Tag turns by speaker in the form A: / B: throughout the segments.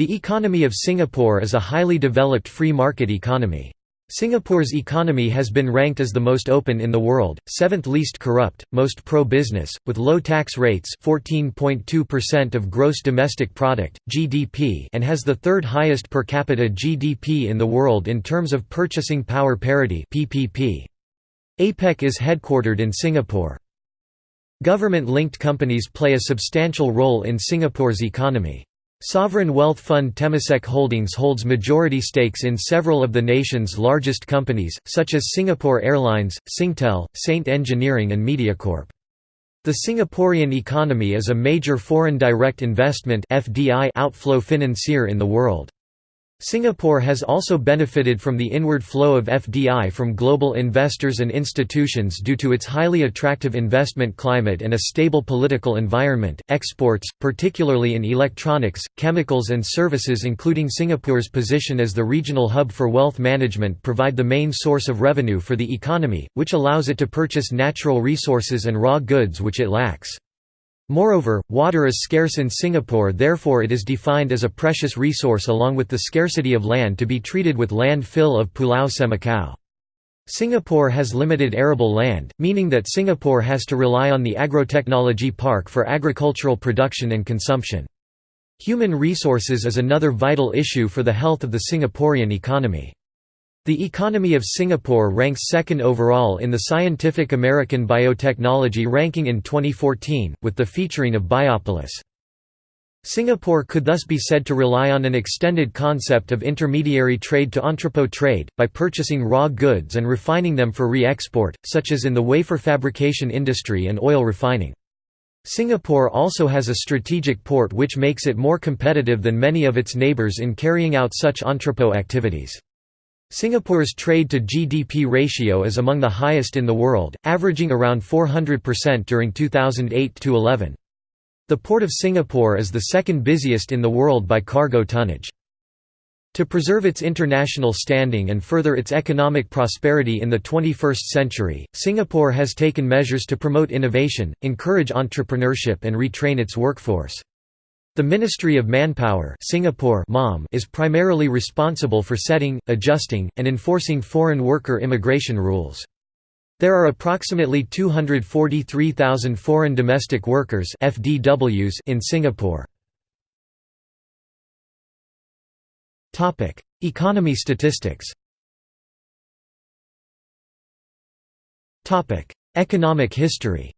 A: The economy of Singapore is a highly developed free market economy. Singapore's economy has been ranked as the most open in the world, seventh least corrupt, most pro-business, with low tax rates 14.2% of gross domestic product, GDP and has the third highest per capita GDP in the world in terms of purchasing power parity PPP. APEC is headquartered in Singapore. Government-linked companies play a substantial role in Singapore's economy. Sovereign wealth fund Temasek Holdings holds majority stakes in several of the nation's largest companies, such as Singapore Airlines, Singtel, Saint Engineering and Mediacorp. The Singaporean economy is a major foreign direct investment outflow financier in the world. Singapore has also benefited from the inward flow of FDI from global investors and institutions due to its highly attractive investment climate and a stable political environment. Exports, particularly in electronics, chemicals, and services, including Singapore's position as the regional hub for wealth management, provide the main source of revenue for the economy, which allows it to purchase natural resources and raw goods which it lacks. Moreover, water is scarce in Singapore therefore it is defined as a precious resource along with the scarcity of land to be treated with land fill of Pulau Semakau. Singapore has limited arable land, meaning that Singapore has to rely on the agrotechnology park for agricultural production and consumption. Human resources is another vital issue for the health of the Singaporean economy. The economy of Singapore ranks second overall in the Scientific American Biotechnology ranking in 2014, with the featuring of Biopolis. Singapore could thus be said to rely on an extended concept of intermediary trade to entrepot trade, by purchasing raw goods and refining them for re-export, such as in the wafer fabrication industry and oil refining. Singapore also has a strategic port which makes it more competitive than many of its neighbours in carrying out such entrepot activities. Singapore's trade-to-GDP ratio is among the highest in the world, averaging around 400% during 2008–11. The Port of Singapore is the second busiest in the world by cargo tonnage. To preserve its international standing and further its economic prosperity in the 21st century, Singapore has taken measures to promote innovation, encourage entrepreneurship and retrain its workforce. The Ministry of Manpower Singapore MOM is primarily responsible for setting, adjusting, and enforcing foreign worker immigration rules. There are approximately 243,000 foreign domestic workers FDWs in Singapore. Topic: Economy statistics Topic: Economic history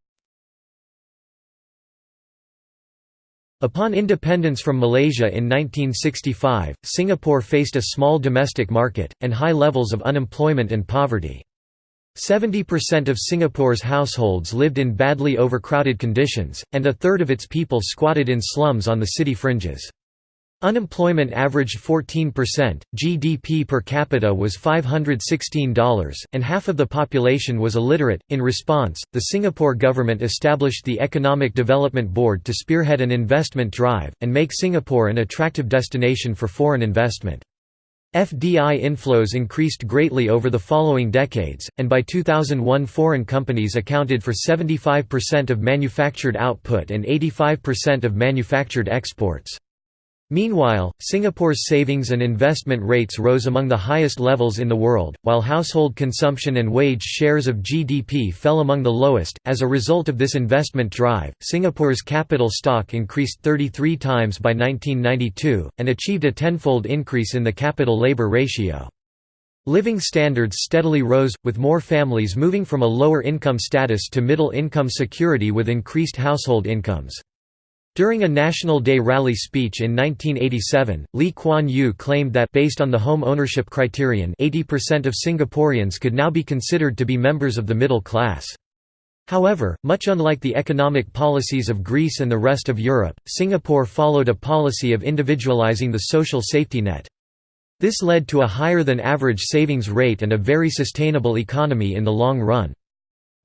A: Upon independence from Malaysia in 1965, Singapore faced a small domestic market, and high levels of unemployment and poverty. 70% of Singapore's households lived in badly overcrowded conditions, and a third of its people squatted in slums on the city fringes. Unemployment averaged 14%, GDP per capita was $516, and half of the population was illiterate. In response, the Singapore government established the Economic Development Board to spearhead an investment drive, and make Singapore an attractive destination for foreign investment. FDI inflows increased greatly over the following decades, and by 2001 foreign companies accounted for 75% of manufactured output and 85% of manufactured exports. Meanwhile, Singapore's savings and investment rates rose among the highest levels in the world, while household consumption and wage shares of GDP fell among the lowest. As a result of this investment drive, Singapore's capital stock increased 33 times by 1992, and achieved a tenfold increase in the capital labor ratio. Living standards steadily rose, with more families moving from a lower income status to middle income security with increased household incomes. During a National Day rally speech in 1987, Lee Kuan Yew claimed that based on the home ownership criterion 80% of Singaporeans could now be considered to be members of the middle class. However, much unlike the economic policies of Greece and the rest of Europe, Singapore followed a policy of individualizing the social safety net. This led to a higher than average savings rate and a very sustainable economy in the long run.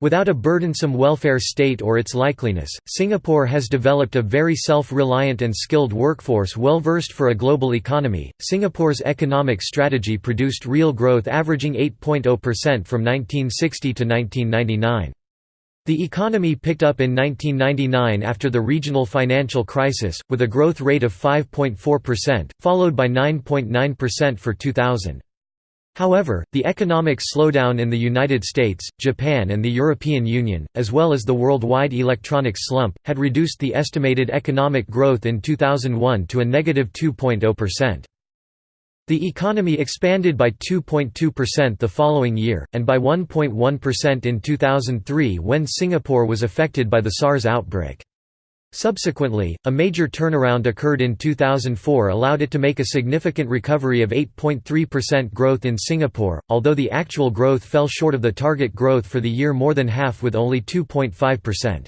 A: Without a burdensome welfare state or its likeliness, Singapore has developed a very self-reliant and skilled workforce well versed for a global economy. Singapore's economic strategy produced real growth averaging 8.0% from 1960 to 1999. The economy picked up in 1999 after the regional financial crisis, with a growth rate of 5.4%, followed by 9.9% for 2000. However, the economic slowdown in the United States, Japan and the European Union, as well as the worldwide electronics slump, had reduced the estimated economic growth in 2001 to a negative 2.0%. The economy expanded by 2.2% the following year, and by 1.1% in 2003 when Singapore was affected by the SARS outbreak. Subsequently, a major turnaround occurred in 2004 allowed it to make a significant recovery of 8.3% growth in Singapore, although the actual growth fell short of the target growth for the year more than half with only 2.5%.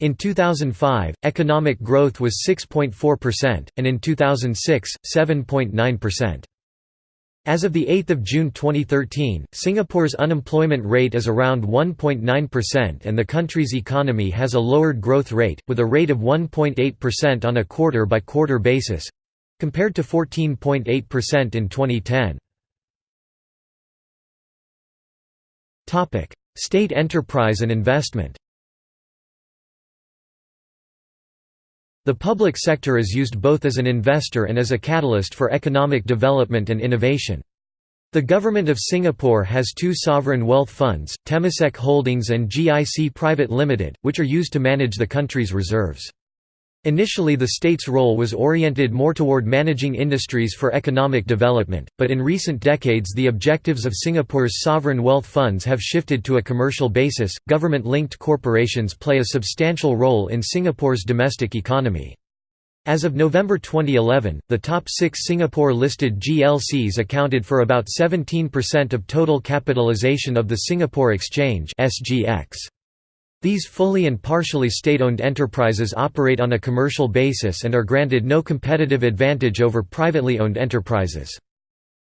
A: In 2005, economic growth was 6.4%, and in 2006, 7.9%. As of 8 June 2013, Singapore's unemployment rate is around 1.9% and the country's economy has a lowered growth rate, with a rate of 1.8% on a quarter-by-quarter basis—compared to 14.8% in 2010. State enterprise and investment The public sector is used both as an investor and as a catalyst for economic development and innovation. The Government of Singapore has two sovereign wealth funds, Temasek Holdings and GIC Private Limited, which are used to manage the country's reserves. Initially the state's role was oriented more toward managing industries for economic development, but in recent decades the objectives of Singapore's sovereign wealth funds have shifted to a commercial basis. Government linked corporations play a substantial role in Singapore's domestic economy. As of November 2011, the top six Singapore-listed GLCs accounted for about 17% of total capitalisation of the Singapore Exchange SGX. These fully and partially state-owned enterprises operate on a commercial basis and are granted no competitive advantage over privately owned enterprises.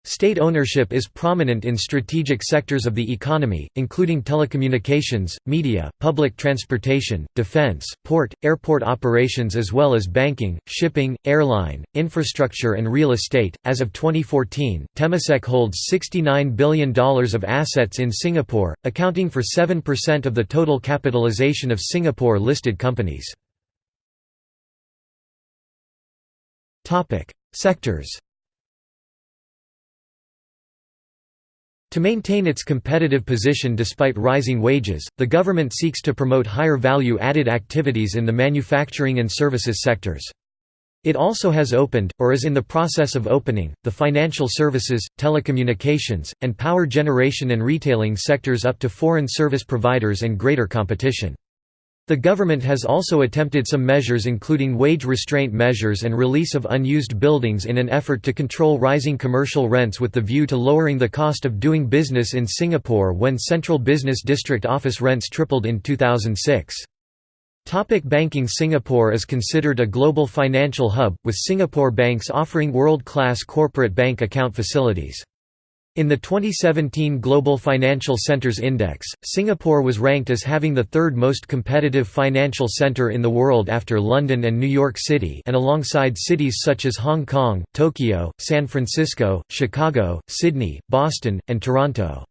A: State ownership is prominent in strategic sectors of the economy, including telecommunications, media, public transportation, defense, port, airport operations, as well as banking, shipping, airline, infrastructure, and real estate. As of 2014, Temasek holds $69 billion of assets in Singapore, accounting for 7% of the total capitalization of Singapore listed companies. Sectors To maintain its competitive position despite rising wages, the government seeks to promote higher value-added activities in the manufacturing and services sectors. It also has opened, or is in the process of opening, the financial services, telecommunications, and power generation and retailing sectors up to foreign service providers and greater competition. The government has also attempted some measures including wage restraint measures and release of unused buildings in an effort to control rising commercial rents with the view to lowering the cost of doing business in Singapore when Central Business District office rents tripled in 2006. Topic banking Singapore is considered a global financial hub, with Singapore banks offering world-class corporate bank account facilities. In the 2017 Global Financial Centers Index, Singapore was ranked as having the third most competitive financial center in the world after London and New York City and alongside cities such as Hong Kong, Tokyo, San Francisco, Chicago, Sydney, Boston, and Toronto.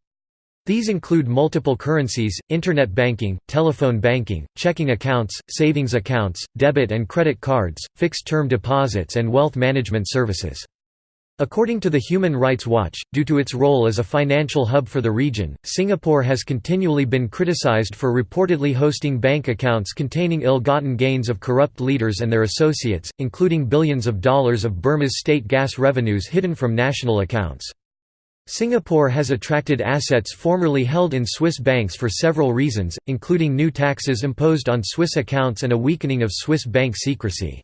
A: These include multiple currencies, internet banking, telephone banking, checking accounts, savings accounts, debit and credit cards, fixed-term deposits and wealth management services. According to the Human Rights Watch, due to its role as a financial hub for the region, Singapore has continually been criticized for reportedly hosting bank accounts containing ill-gotten gains of corrupt leaders and their associates, including billions of dollars of Burma's state gas revenues hidden from national accounts. Singapore has attracted assets formerly held in Swiss banks for several reasons, including new taxes imposed on Swiss accounts and a weakening of Swiss bank secrecy.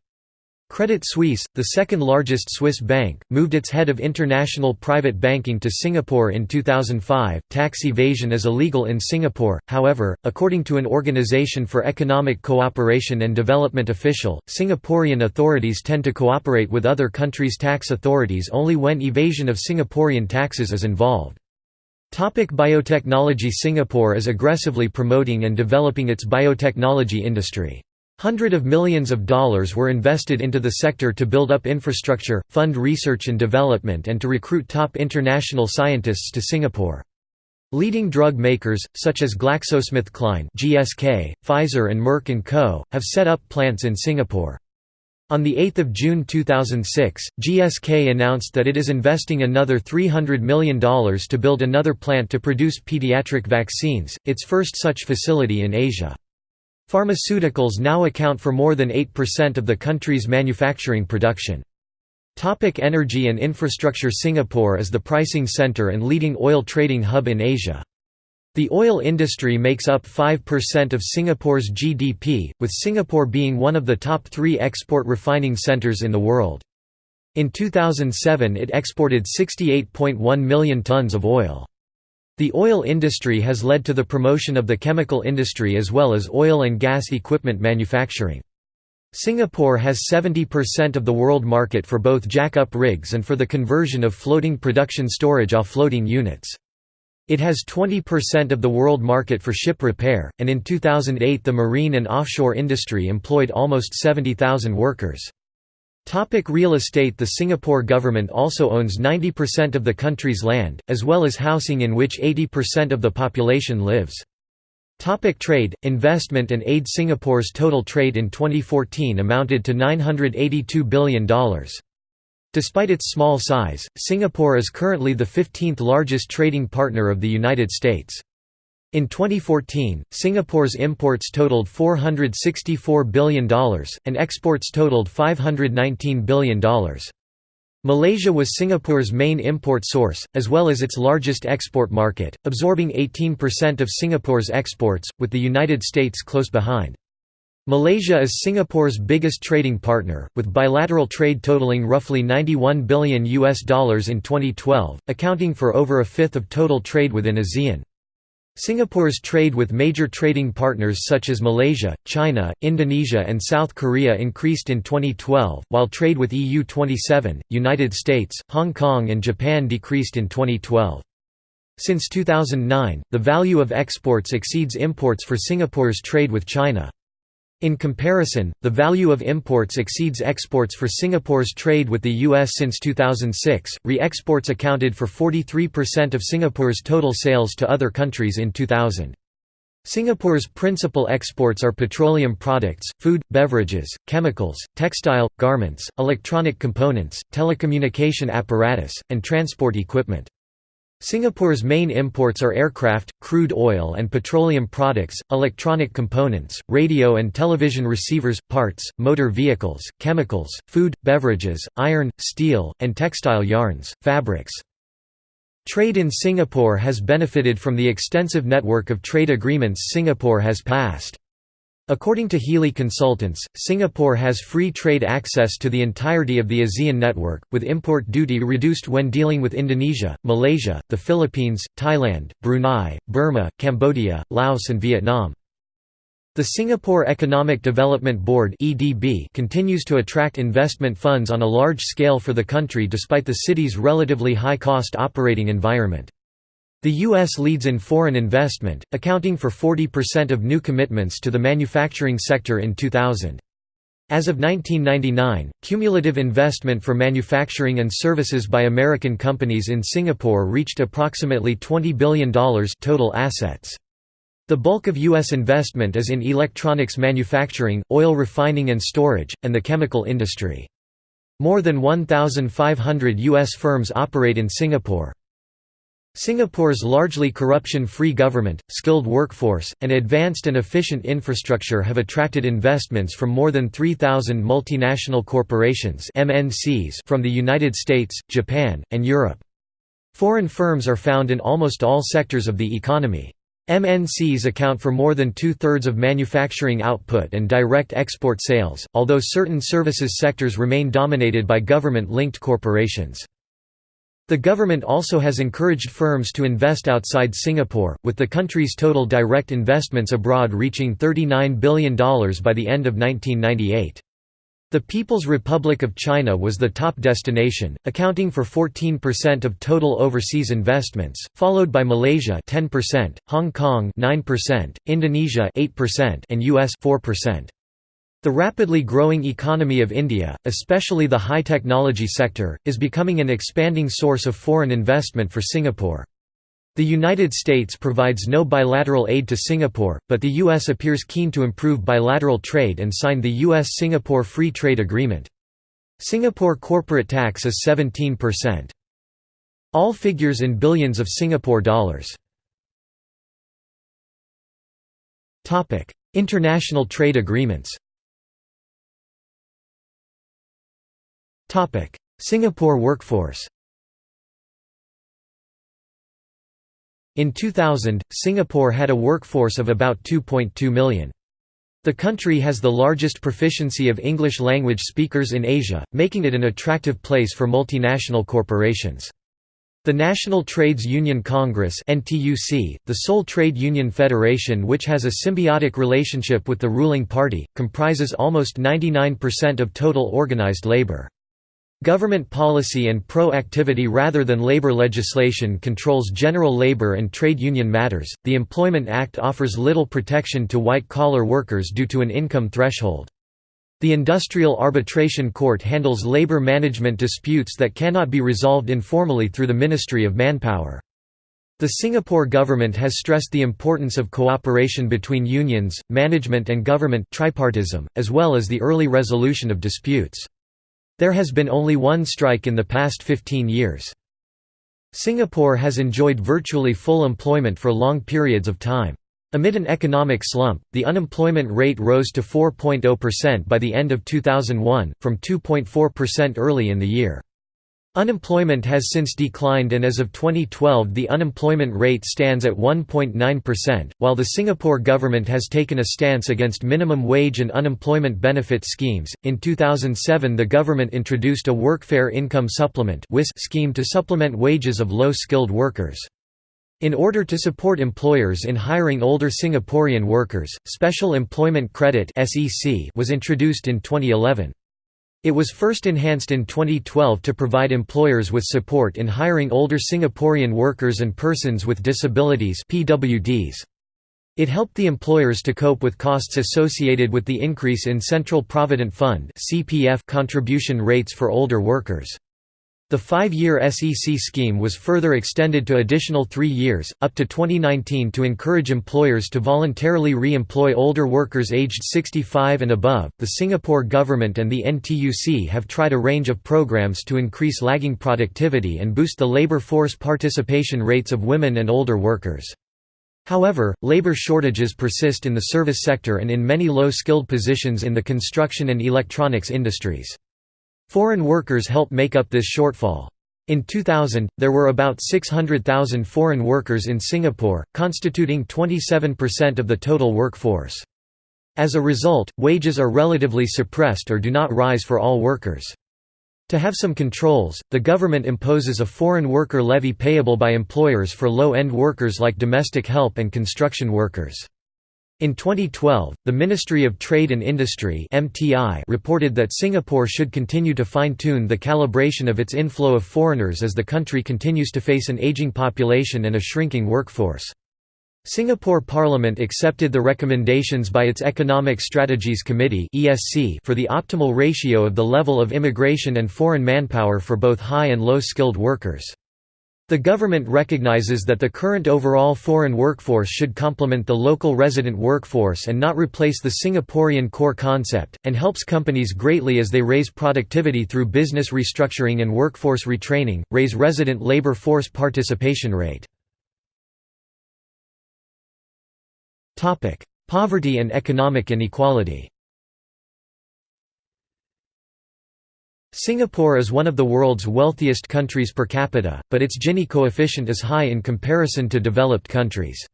A: Credit Suisse, the second largest Swiss bank, moved its head of international private banking to Singapore in 2005. Tax evasion is illegal in Singapore, however, according to an Organization for Economic Cooperation and Development official, Singaporean authorities tend to cooperate with other countries' tax authorities only when evasion of Singaporean taxes is involved. Topic biotechnology Singapore is aggressively promoting and developing its biotechnology industry. Hundred of millions of dollars were invested into the sector to build up infrastructure, fund research and development and to recruit top international scientists to Singapore. Leading drug makers, such as GlaxoSmithKline (GSK), Pfizer and Merck & Co., have set up plants in Singapore. On 8 June 2006, GSK announced that it is investing another $300 million to build another plant to produce pediatric vaccines, its first such facility in Asia. Pharmaceuticals now account for more than 8% of the country's manufacturing production. Topic energy and infrastructure Singapore is the pricing center and leading oil trading hub in Asia. The oil industry makes up 5% of Singapore's GDP, with Singapore being one of the top three export refining centres in the world. In 2007 it exported 68.1 million tonnes of oil. The oil industry has led to the promotion of the chemical industry as well as oil and gas equipment manufacturing. Singapore has 70% of the world market for both jack-up rigs and for the conversion of floating production storage offloading units. It has 20% of the world market for ship repair, and in 2008 the marine and offshore industry employed almost 70,000 workers. Topic real estate The Singapore government also owns 90% of the country's land, as well as housing in which 80% of the population lives. Topic trade, investment and aid Singapore's total trade in 2014 amounted to $982 billion. Despite its small size, Singapore is currently the 15th largest trading partner of the United States. In 2014, Singapore's imports totaled $464 billion, and exports totaled $519 billion. Malaysia was Singapore's main import source, as well as its largest export market, absorbing 18% of Singapore's exports, with the United States close behind. Malaysia is Singapore's biggest trading partner, with bilateral trade totaling roughly 91 billion US dollars in 2012, accounting for over a fifth of total trade within ASEAN. Singapore's trade with major trading partners such as Malaysia, China, Indonesia and South Korea increased in 2012, while trade with EU27, United States, Hong Kong and Japan decreased in 2012. Since 2009, the value of exports exceeds imports for Singapore's trade with China. In comparison, the value of imports exceeds exports for Singapore's trade with the U.S. since 2006. Re exports accounted for 43% of Singapore's total sales to other countries in 2000. Singapore's principal exports are petroleum products, food, beverages, chemicals, textile, garments, electronic components, telecommunication apparatus, and transport equipment. Singapore's main imports are aircraft, crude oil and petroleum products, electronic components, radio and television receivers, parts, motor vehicles, chemicals, food, beverages, iron, steel, and textile yarns, fabrics. Trade in Singapore has benefited from the extensive network of trade agreements Singapore has passed. According to Healy Consultants, Singapore has free trade access to the entirety of the ASEAN network, with import duty reduced when dealing with Indonesia, Malaysia, the Philippines, Thailand, Brunei, Burma, Cambodia, Laos and Vietnam. The Singapore Economic Development Board continues to attract investment funds on a large scale for the country despite the city's relatively high-cost operating environment. The U.S. leads in foreign investment, accounting for 40% of new commitments to the manufacturing sector in 2000. As of 1999, cumulative investment for manufacturing and services by American companies in Singapore reached approximately $20 billion total assets. The bulk of U.S. investment is in electronics manufacturing, oil refining and storage, and the chemical industry. More than 1,500 U.S. firms operate in Singapore. Singapore's largely corruption-free government, skilled workforce, and advanced and efficient infrastructure have attracted investments from more than 3,000 multinational corporations MNCs from the United States, Japan, and Europe. Foreign firms are found in almost all sectors of the economy. MNCs account for more than two-thirds of manufacturing output and direct export sales, although certain services sectors remain dominated by government-linked corporations. The government also has encouraged firms to invest outside Singapore, with the country's total direct investments abroad reaching $39 billion by the end of 1998. The People's Republic of China was the top destination, accounting for 14% of total overseas investments, followed by Malaysia 10%, Hong Kong 9%, Indonesia 8%, and US 4%. The rapidly growing economy of India, especially the high technology sector, is becoming an expanding source of foreign investment for Singapore. The United States provides no bilateral aid to Singapore, but the U.S. appears keen to improve bilateral trade and signed the U.S.-Singapore Free Trade Agreement. Singapore corporate tax is 17%. All figures in billions of Singapore dollars. International trade agreements Singapore workforce In 2000, Singapore had a workforce of about 2.2 million. The country has the largest proficiency of English language speakers in Asia, making it an attractive place for multinational corporations. The National Trades Union Congress the sole trade union federation which has a symbiotic relationship with the ruling party, comprises almost 99% of total organized labor. Government policy and pro-activity rather than labor legislation controls general labor and trade union matters. The Employment Act offers little protection to white-collar workers due to an income threshold. The Industrial Arbitration Court handles labor management disputes that cannot be resolved informally through the Ministry of Manpower. The Singapore government has stressed the importance of cooperation between unions, management and government tripartism, as well as the early resolution of disputes. There has been only one strike in the past 15 years. Singapore has enjoyed virtually full employment for long periods of time. Amid an economic slump, the unemployment rate rose to 4.0% by the end of 2001, from 2.4% early in the year. Unemployment has since declined and as of 2012 the unemployment rate stands at 1.9%, while the Singapore government has taken a stance against minimum wage and unemployment benefit schemes. In 2007 the government introduced a Workfare Income Supplement scheme to supplement wages of low-skilled workers. In order to support employers in hiring older Singaporean workers, Special Employment Credit was introduced in 2011. It was first enhanced in 2012 to provide employers with support in hiring older Singaporean workers and persons with disabilities PWDs. It helped the employers to cope with costs associated with the increase in Central Provident Fund contribution rates for older workers. The five-year SEC scheme was further extended to additional three years, up to 2019 to encourage employers to voluntarily re-employ older workers aged 65 and above. The Singapore government and the NTUC have tried a range of programs to increase lagging productivity and boost the labor force participation rates of women and older workers. However, labor shortages persist in the service sector and in many low-skilled positions in the construction and electronics industries. Foreign workers help make up this shortfall. In 2000, there were about 600,000 foreign workers in Singapore, constituting 27% of the total workforce. As a result, wages are relatively suppressed or do not rise for all workers. To have some controls, the government imposes a foreign worker levy payable by employers for low-end workers like domestic help and construction workers. In 2012, the Ministry of Trade and Industry (MTI) reported that Singapore should continue to fine-tune the calibration of its inflow of foreigners as the country continues to face an aging population and a shrinking workforce. Singapore Parliament accepted the recommendations by its Economic Strategies Committee for the optimal ratio of the level of immigration and foreign manpower for both high and low-skilled workers. The government recognizes that the current overall foreign workforce should complement the local resident workforce and not replace the Singaporean core concept, and helps companies greatly as they raise productivity through business restructuring and workforce retraining, raise resident labor force participation rate. Poverty and economic inequality Singapore is one of the world's wealthiest countries per capita, but its Gini coefficient is high in comparison to developed countries.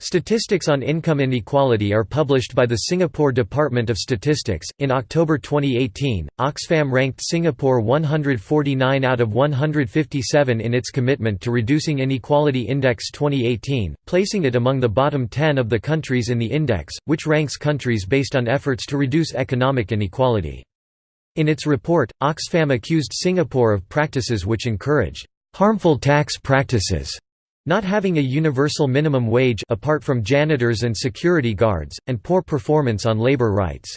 A: Statistics on income inequality are published by the Singapore Department of Statistics. In October 2018, Oxfam ranked Singapore 149 out of 157 in its commitment to reducing inequality index 2018, placing it among the bottom 10 of the countries in the index, which ranks countries based on efforts to reduce economic inequality. In its report, Oxfam accused Singapore of practices which encouraged harmful tax practices, not having a universal minimum wage apart from janitors and security guards, and poor performance on labor rights.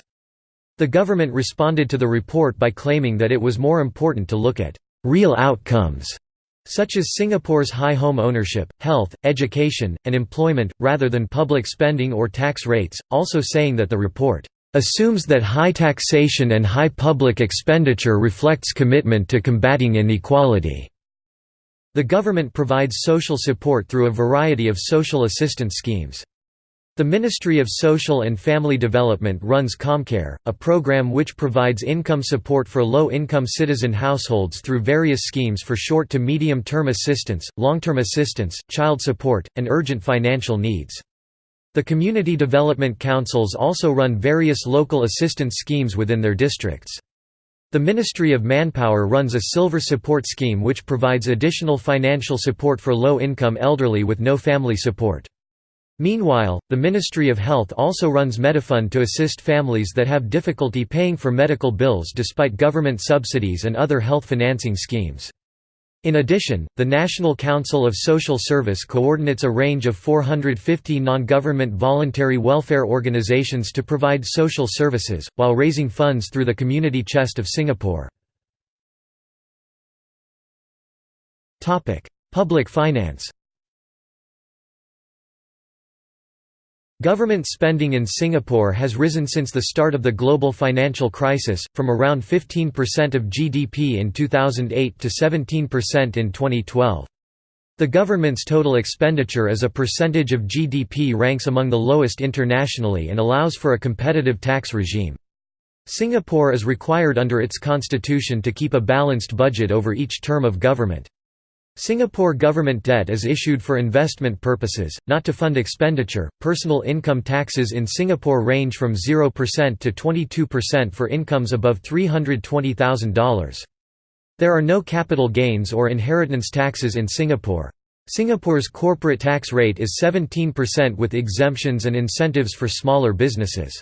A: The government responded to the report by claiming that it was more important to look at real outcomes such as Singapore's high home ownership, health, education, and employment, rather than public spending or tax rates, also saying that the report assumes that high taxation and high public expenditure reflects commitment to combating inequality. The government provides social support through a variety of social assistance schemes. The Ministry of Social and Family Development runs ComCare, a program which provides income support for low-income citizen households through various schemes for short to medium-term assistance, long-term assistance, child support, and urgent financial needs. The community development councils also run various local assistance schemes within their districts. The Ministry of Manpower runs a Silver Support Scheme which provides additional financial support for low-income elderly with no family support. Meanwhile, the Ministry of Health also runs Medifund to assist families that have difficulty paying for medical bills despite government subsidies and other health financing schemes. In addition, the National Council of Social Service coordinates a range of 450 non-government voluntary welfare organizations to provide social services, while raising funds through the Community Chest of Singapore. Public finance Government spending in Singapore has risen since the start of the global financial crisis, from around 15% of GDP in 2008 to 17% in 2012. The government's total expenditure as a percentage of GDP ranks among the lowest internationally and allows for a competitive tax regime. Singapore is required under its constitution to keep a balanced budget over each term of government. Singapore government debt is issued for investment purposes, not to fund expenditure. Personal income taxes in Singapore range from 0% to 22% for incomes above $320,000. There are no capital gains or inheritance taxes in Singapore. Singapore's corporate tax rate is 17% with exemptions and incentives for smaller businesses.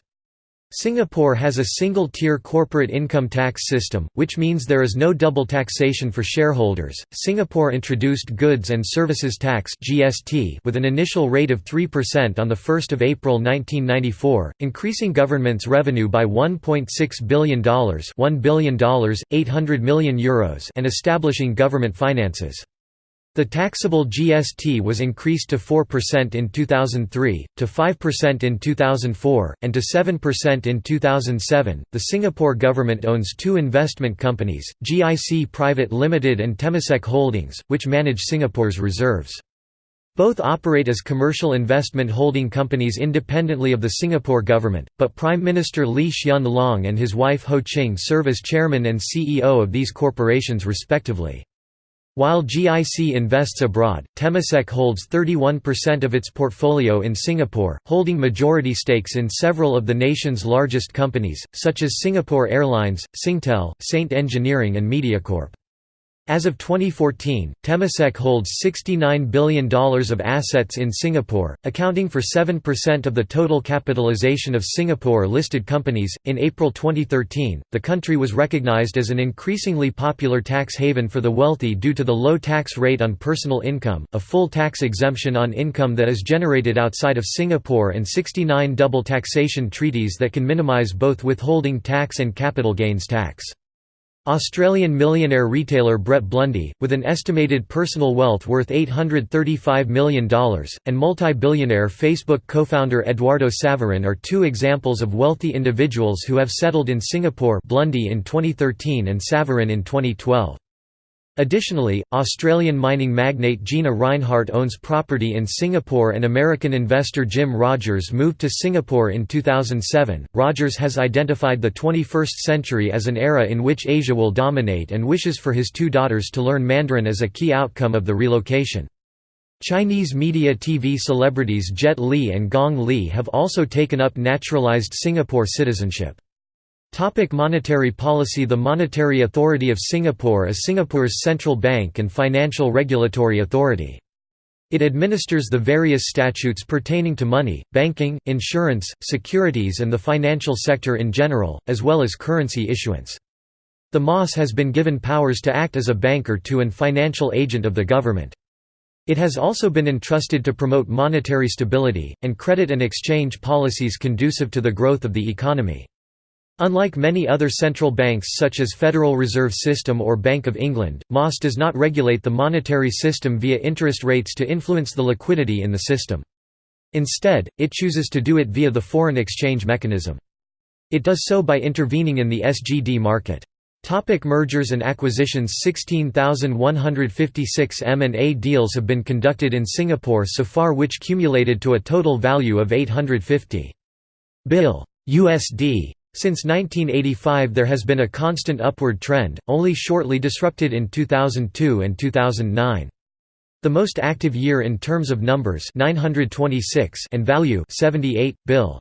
A: Singapore has a single-tier corporate income tax system, which means there is no double taxation for shareholders. Singapore introduced Goods and Services Tax (GST) with an initial rate of 3% on the 1st of April 1994, increasing government's revenue by $1.6 billion, $1 billion, 800 million euros, and establishing government finances. The taxable GST was increased to 4% in 2003, to 5% in 2004, and to 7% in 2007. The Singapore government owns two investment companies, GIC Private Limited and Temasek Holdings, which manage Singapore's reserves. Both operate as commercial investment holding companies independently of the Singapore government, but Prime Minister Lee Hsien Loong and his wife Ho Ching serve as chairman and CEO of these corporations respectively. While GIC invests abroad, Temasek holds 31% of its portfolio in Singapore, holding majority stakes in several of the nation's largest companies, such as Singapore Airlines, Singtel, Saint Engineering and Mediacorp. As of 2014, Temasek holds $69 billion of assets in Singapore, accounting for 7% of the total capitalization of Singapore listed companies. In April 2013, the country was recognized as an increasingly popular tax haven for the wealthy due to the low tax rate on personal income, a full tax exemption on income that is generated outside of Singapore, and 69 double taxation treaties that can minimize both withholding tax and capital gains tax. Australian millionaire retailer Brett Blundy, with an estimated personal wealth worth $835 million, and multi-billionaire Facebook co-founder Eduardo Saverin are two examples of wealthy individuals who have settled in Singapore Blundy in 2013 and Saverin in 2012. Additionally, Australian mining magnate Gina Rinehart owns property in Singapore and American investor Jim Rogers moved to Singapore in 2007. Rogers has identified the 21st century as an era in which Asia will dominate and wishes for his two daughters to learn Mandarin as a key outcome of the relocation. Chinese media TV celebrities Jet Li and Gong Li have also taken up naturalized Singapore citizenship. Topic monetary policy The Monetary Authority of Singapore is Singapore's central bank and financial regulatory authority. It administers the various statutes pertaining to money, banking, insurance, securities and the financial sector in general, as well as currency issuance. The MAS has been given powers to act as a banker to and financial agent of the government. It has also been entrusted to promote monetary stability, and credit and exchange policies conducive to the growth of the economy. Unlike many other central banks such as Federal Reserve System or Bank of England, MAS does not regulate the monetary system via interest rates to influence the liquidity in the system. Instead, it chooses to do it via the foreign exchange mechanism. It does so by intervening in the SGD market. Topic mergers and acquisitions 16,156 M&A deals have been conducted in Singapore so far which cumulated to a total value of 850 bill USD since 1985 there has been a constant upward trend, only shortly disrupted in 2002 and 2009. The most active year in terms of numbers 926 and value 78 bill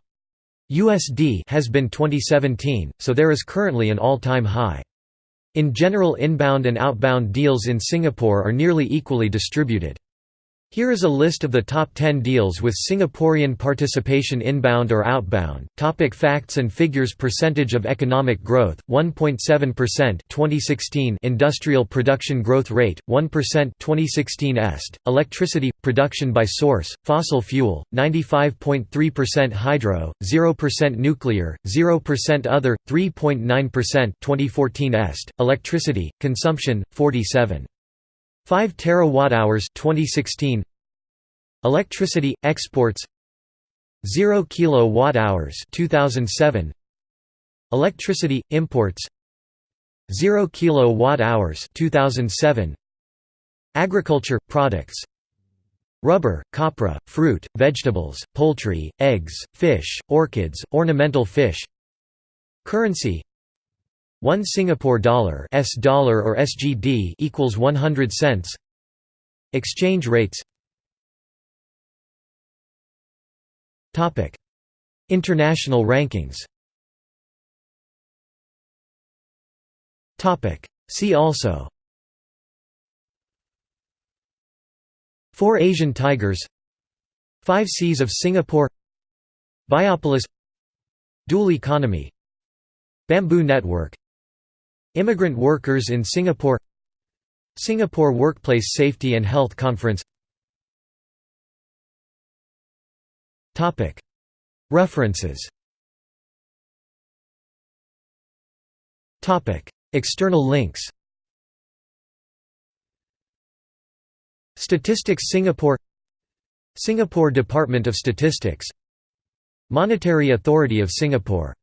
A: USD has been 2017, so there is currently an all-time high. In general inbound and outbound deals in Singapore are nearly equally distributed. Here is a list of the top 10 deals with Singaporean participation inbound or outbound. Topic facts and figures. Percentage of economic growth 1.7% 2016 Industrial production growth rate 1% 2016 est. Electricity production by source fossil fuel 95.3% hydro 0% nuclear 0% other 3.9% 2014 est. Electricity consumption 47 5 terawatt-hours 2016 Electricity exports 0 kilowatt-hours 2007 Electricity imports 0 kilowatt-hours 2007 Agriculture products Rubber, copra, fruit, vegetables, poultry, eggs, fish, orchids, ornamental fish. Currency 1 Singapore dollar S dollar or SGD equals 100 cents. Exchange rates. Topic. International rankings. Topic. See also. Four Asian tigers. Five Cs of Singapore. Biopolis. Dual economy. Bamboo Network Immigrant workers in Singapore Singapore Workplace Safety and Health Conference References External links Statistics Singapore Singapore Department of Statistics Monetary Authority of Singapore